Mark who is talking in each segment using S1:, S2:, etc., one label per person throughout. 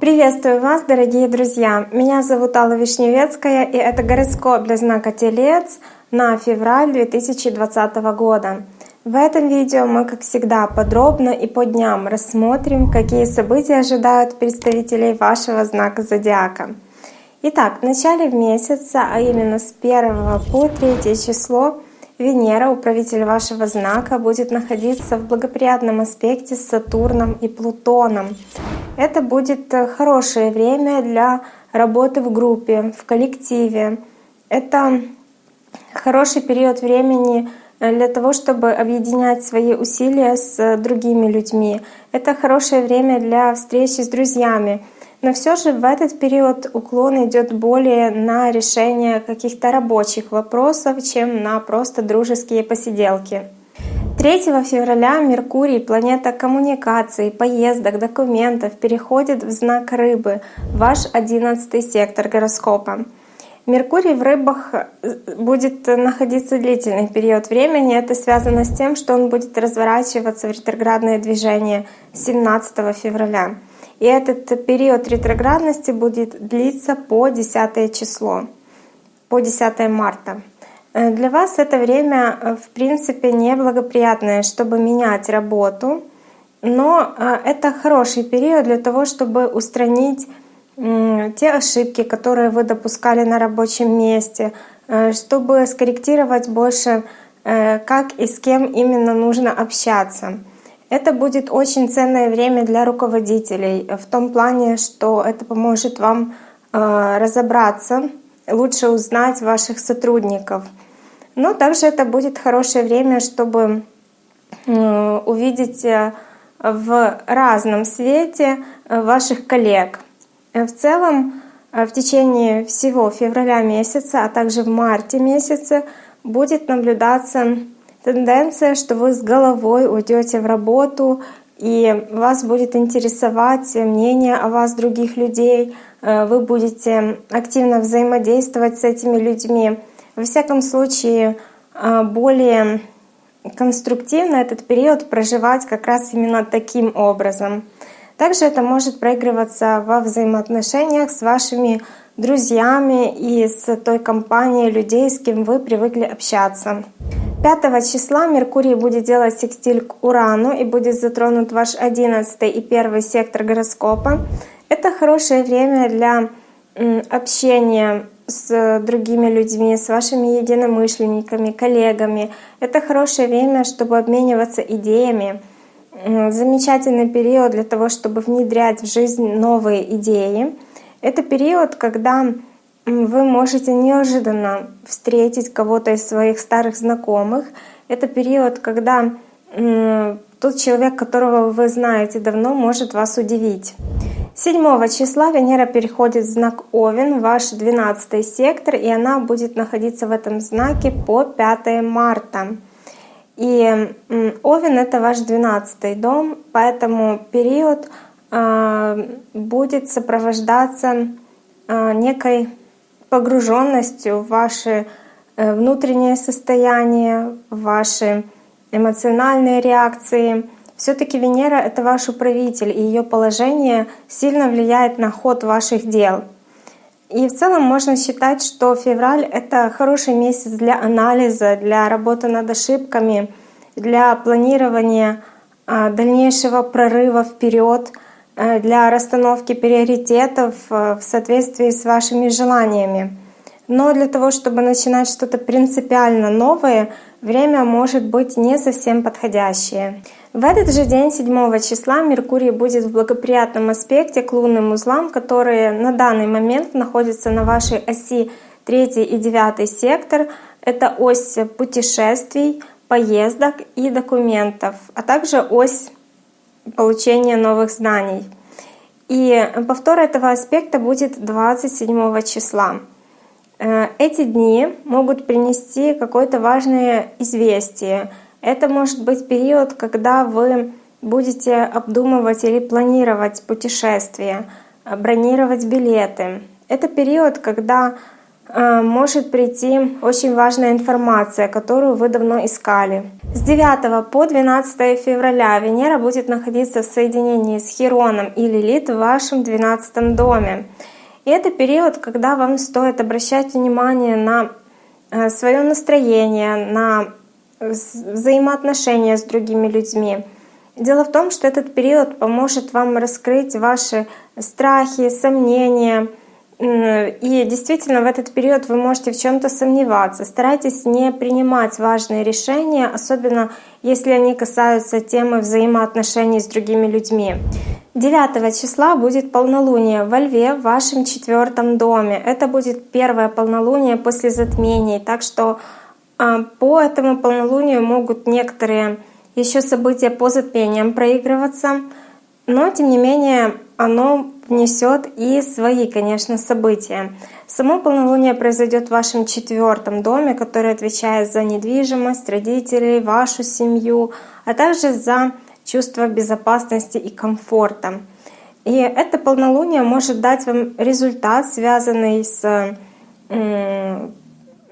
S1: Приветствую вас, дорогие друзья! Меня зовут Алла Вишневецкая, и это гороскоп для знака Телец на февраль 2020 года. В этом видео мы, как всегда, подробно и по дням рассмотрим, какие события ожидают представителей вашего знака Зодиака. Итак, в начале месяца, а именно с 1 по 3 число, Венера, управитель вашего знака, будет находиться в благоприятном аспекте с Сатурном и Плутоном. Это будет э, хорошее время для работы в группе, в коллективе. Это хороший период времени э, для того, чтобы объединять свои усилия с э, другими людьми. Это хорошее время для встречи с друзьями. Но все же в этот период уклон идет более на решение каких-то рабочих вопросов, чем на просто дружеские посиделки. 3 февраля Меркурий, планета коммуникаций, поездок, документов, переходит в знак Рыбы, ваш 11 сектор гороскопа. Меркурий в рыбах э, будет находиться длительный период времени. Это связано с тем, что он будет разворачиваться в ретроградное движение 17 февраля. И этот период ретроградности будет длиться по 10 число, по 10 марта. Э, для вас это время, э, в принципе, неблагоприятное, чтобы менять работу, но э, это хороший период для того, чтобы устранить те ошибки, которые вы допускали на рабочем месте, чтобы скорректировать больше, как и с кем именно нужно общаться. Это будет очень ценное время для руководителей в том плане, что это поможет вам разобраться, лучше узнать ваших сотрудников — но также это будет хорошее время, чтобы э, увидеть э, в разном свете э, ваших коллег. В целом, в течение всего февраля месяца, а также в марте месяце будет наблюдаться тенденция, что вы с головой уйдете в работу, и вас будет интересовать мнение о вас других людей, вы будете активно взаимодействовать с этими людьми. Во всяком случае, а, более конструктивно этот период проживать как раз именно таким образом. Также это может проигрываться во взаимоотношениях с вашими друзьями и с той компанией людей, с кем вы привыкли общаться. 5 числа Меркурий будет делать секстиль к Урану и будет затронут ваш 11 и 1 сектор гороскопа. Это хорошее время для общения с другими людьми, с вашими единомышленниками, коллегами. Это хорошее время, чтобы обмениваться идеями. Замечательный период для того, чтобы внедрять в жизнь новые идеи. Это период, когда вы можете неожиданно встретить кого-то из своих старых знакомых. Это период, когда тот человек, которого вы знаете давно, может вас удивить. 7 числа Венера переходит в знак Овен, ваш 12 сектор, и она будет находиться в этом знаке по 5 марта. И Овен — это ваш 12 дом, поэтому период а, будет сопровождаться а, некой погруженностью в ваше э, внутреннее состояние, в ваши эмоциональные реакции — все-таки Венера — это ваш управитель, и ее положение сильно влияет на ход ваших дел. И в целом можно считать, что февраль — это хороший месяц для анализа, для работы над ошибками, для планирования а, дальнейшего прорыва вперед, для расстановки приоритетов э, в соответствии с вашими желаниями. Но для того, чтобы начинать что-то принципиально новое, время может быть не совсем подходящее. В этот же день, 7 числа, Меркурий будет в благоприятном аспекте к лунным узлам, которые на данный момент находятся на вашей оси 3 и 9 сектор. Это ось путешествий, поездок и документов, а также ось получения новых знаний. И повтор этого аспекта будет 27 числа. Э, эти дни могут принести какое-то важное известие — это может быть период, когда вы будете обдумывать или планировать путешествия, бронировать билеты. Это период, когда может прийти очень важная информация, которую вы давно искали. С 9 по 12 февраля Венера будет находиться в соединении с Хероном и Лилит в вашем 12 доме. И это период, когда вам стоит обращать внимание на э, свое настроение, на взаимоотношения с другими людьми. Дело в том, что этот период поможет вам раскрыть ваши страхи, сомнения. И действительно в этот период вы можете в чем то сомневаться. Старайтесь не принимать важные решения, особенно если они касаются темы взаимоотношений с другими людьми. 9 числа будет полнолуние во Льве в вашем четвертом доме. Это будет первое полнолуние после затмений, так что а, по этому полнолунию могут некоторые еще события по затмениям проигрываться, но тем не менее оно внесет и свои, конечно, события. Само полнолуние произойдет в вашем четвертом доме, который отвечает за недвижимость, родителей, вашу семью, а также за чувство безопасности и комфорта. И это полнолуние может дать вам результат, связанный с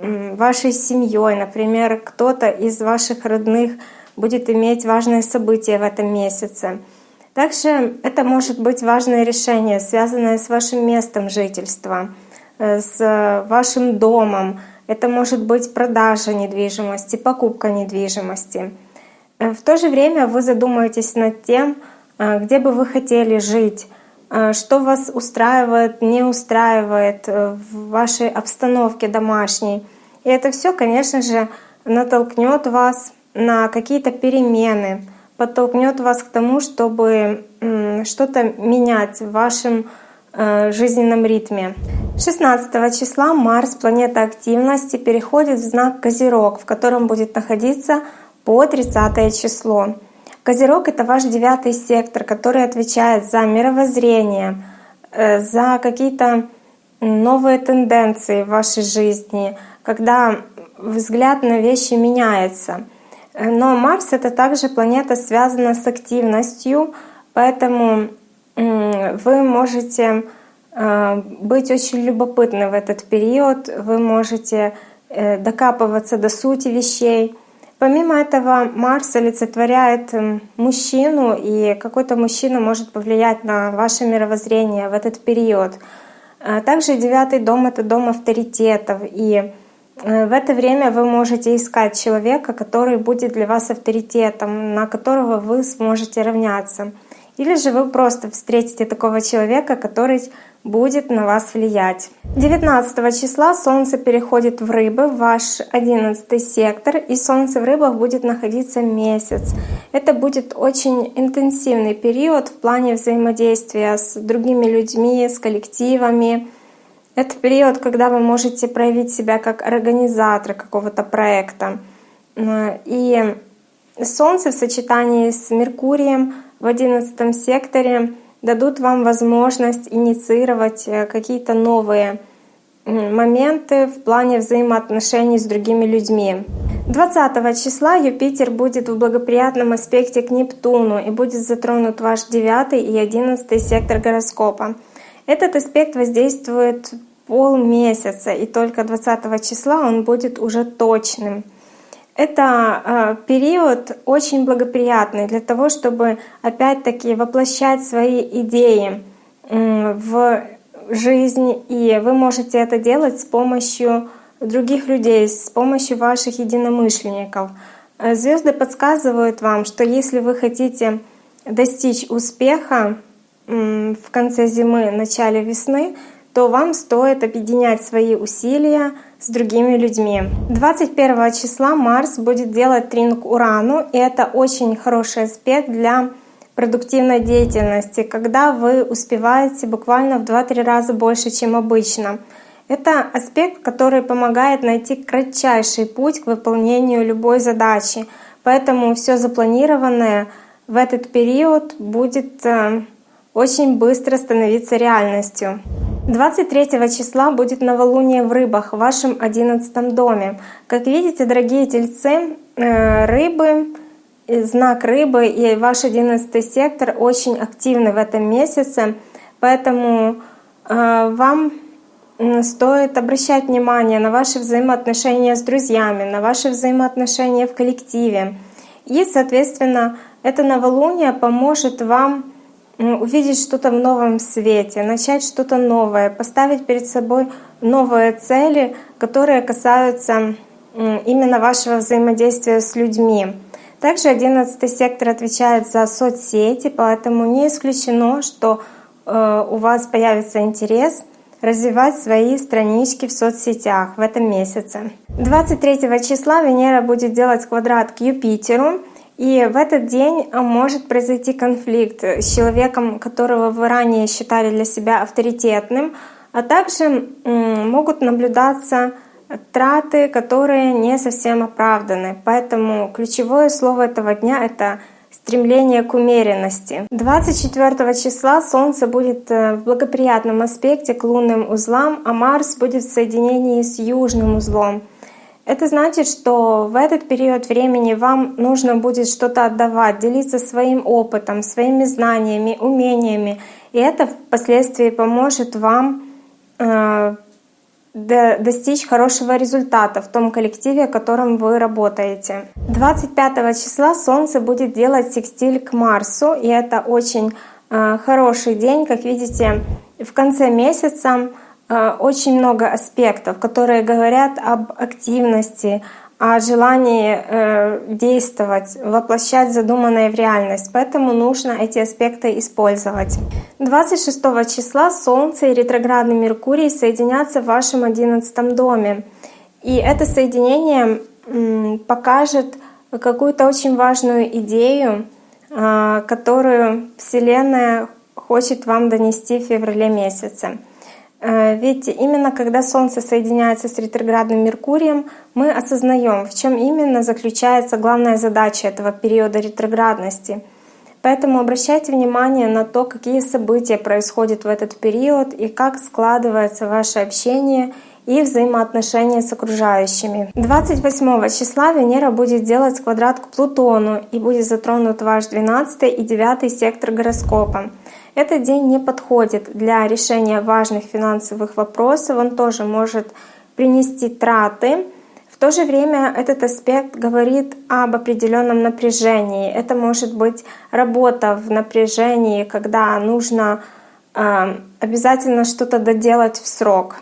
S1: вашей семьей, например, кто-то из ваших родных будет иметь важное событие в этом месяце. Также это может быть важное решение, связанное с вашим местом жительства, э, с вашим домом. Это может быть продажа недвижимости, покупка недвижимости. Э, в то же время вы задумаетесь над тем, э, где бы вы хотели жить, что вас устраивает, не устраивает в вашей обстановке домашней. И это все, конечно же, натолкнет вас на какие-то перемены, подтолкнет вас к тому, чтобы что-то менять в вашем э, жизненном ритме. 16 числа Марс, планета активности, переходит в знак Козерог, в котором будет находиться по 30 число. Козерог — это ваш девятый сектор, который отвечает за мировоззрение, э, за какие-то новые тенденции в вашей жизни, когда взгляд на вещи меняется — но Марс — это также планета, связана с активностью, поэтому вы можете э, быть очень любопытны в этот период, вы можете э, докапываться до сути вещей. Помимо этого, Марс олицетворяет мужчину, и какой-то мужчина может повлиять на ваше мировоззрение в этот период. А также девятый дом — это дом авторитетов, и в это время вы можете искать человека, который будет для вас авторитетом, на которого вы сможете равняться. Или же вы просто встретите такого человека, который будет на вас влиять. 19 числа Солнце переходит в Рыбы, ваш 11 сектор, и Солнце в Рыбах будет находиться месяц. Это будет очень интенсивный период в плане взаимодействия с другими людьми, с коллективами, это период, когда вы можете проявить себя как организатор какого-то проекта. И Солнце в сочетании с Меркурием в одиннадцатом секторе дадут вам возможность инициировать э, какие-то новые моменты в плане взаимоотношений с другими людьми. 20 числа Юпитер будет в благоприятном аспекте к Нептуну и будет затронут ваш 9 и 11 сектор гороскопа. Этот аспект воздействует полмесяца, и только 20 числа он будет уже точным. Это э, период очень благоприятный для того, чтобы опять-таки воплощать свои идеи в жизнь, и вы можете это делать с помощью других людей, с помощью ваших единомышленников. Звезды подсказывают вам, что если вы хотите достичь успеха в конце зимы, начале весны, то вам стоит объединять свои усилия с другими людьми. 21 числа Марс будет делать трин к Урану, и это очень хороший аспект для продуктивной деятельности, когда вы успеваете буквально в 2-3 раза больше, чем обычно. Это аспект, который помогает найти кратчайший путь к выполнению любой задачи. Поэтому все запланированное в этот период будет э, очень быстро становиться реальностью. 23 числа будет новолуние в рыбах в вашем 11 доме. Как видите, дорогие тельцы, э, рыбы, знак рыбы и ваш 11 сектор очень активны в этом месяце, поэтому э, вам стоит обращать внимание на ваши взаимоотношения с друзьями, на ваши взаимоотношения в коллективе. И, соответственно, это новолуние поможет вам увидеть что-то в новом свете, начать что-то новое, поставить перед собой новые цели, которые касаются именно вашего взаимодействия с людьми. Также 11 сектор отвечает за соцсети, поэтому не исключено, что э, у вас появится интерес развивать свои странички в соцсетях в этом месяце. 23 числа Венера будет делать квадрат к Юпитеру, и в этот день может произойти конфликт с человеком, которого вы ранее считали для себя авторитетным, а также могут наблюдаться траты, которые не совсем оправданы. Поэтому ключевое слово этого дня — это стремление к умеренности. 24 числа Солнце будет э, в благоприятном аспекте к лунным узлам, а Марс будет в соединении с южным узлом. Это значит, что в этот период времени вам нужно будет что-то отдавать, делиться своим опытом, своими знаниями, умениями. И это впоследствии поможет вам э, достичь хорошего результата в том коллективе, в котором вы работаете. 25 числа Солнце будет делать секстиль к Марсу, и это очень э, хороший день. Как видите, в конце месяца очень много аспектов, которые говорят об активности, о желании э, действовать, воплощать задуманное в реальность. Поэтому нужно эти аспекты использовать. 26 числа Солнце и ретроградный Меркурий соединятся в вашем 11 доме. И это соединение покажет какую-то очень важную идею, э, которую Вселенная хочет вам донести в феврале месяце. Э, ведь именно когда Солнце соединяется с ретроградным Меркурием, мы осознаем, в чем именно заключается главная задача этого периода ретроградности. Поэтому обращайте внимание на то, какие события происходят в этот период и как складывается ваше общение и взаимоотношения с окружающими. 28 числа Венера будет делать квадрат к Плутону и будет затронут ваш 12 и 9 сектор гороскопа. Этот день не подходит для решения важных финансовых вопросов, он тоже может принести траты. В то же время этот аспект говорит об определенном напряжении. Это может быть работа в напряжении, когда нужно э, обязательно что-то доделать в срок.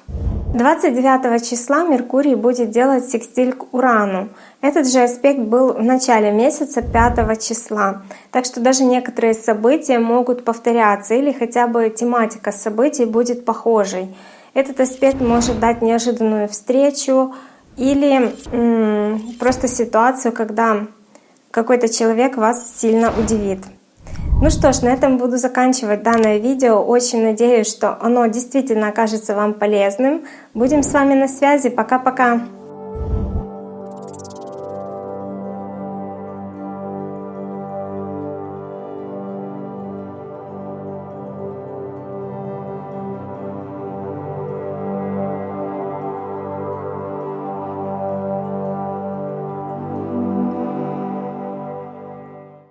S1: 29 числа Меркурий будет делать секстиль к Урану. Этот же аспект был в начале месяца 5 числа. Так что даже некоторые события могут повторяться или хотя бы тематика событий будет похожей. Этот аспект может дать неожиданную встречу или просто ситуацию, когда какой-то человек вас сильно удивит. Ну что ж, на этом буду заканчивать данное видео. Очень надеюсь, что оно действительно окажется вам полезным. Будем с вами на связи. Пока-пока!